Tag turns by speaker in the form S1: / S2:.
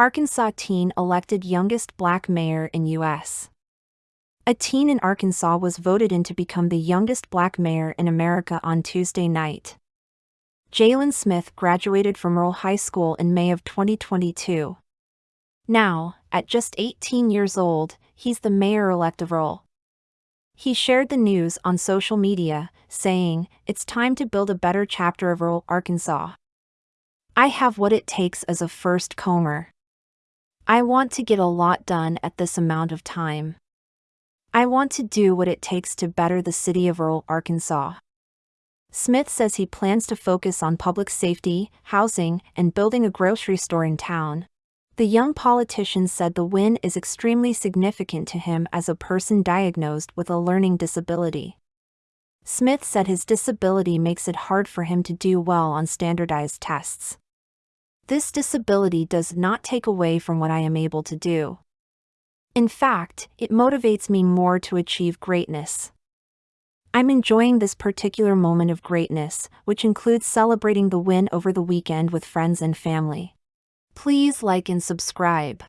S1: Arkansas teen elected youngest black mayor in U.S. A teen in Arkansas was voted in to become the youngest black mayor in America on Tuesday night. Jaylen Smith graduated from Earle High School in May of 2022. Now, at just 18 years old, he's the mayor-elect of Earle. He shared the news on social media, saying, It's time to build a better chapter of Earle, Arkansas. I have what it takes as a first comer. I want to get a lot done at this amount of time. I want to do what it takes to better the city of Earle, Arkansas. Smith says he plans to focus on public safety, housing, and building a grocery store in town. The young politician said the win is extremely significant to him as a person diagnosed with a learning disability. Smith said his disability makes it hard for him to do well on standardized tests. This disability does not take away from what I am able to do. In fact, it motivates me more to achieve greatness. I'm enjoying this particular moment of greatness, which includes celebrating the win over the weekend with friends and family. Please like and subscribe.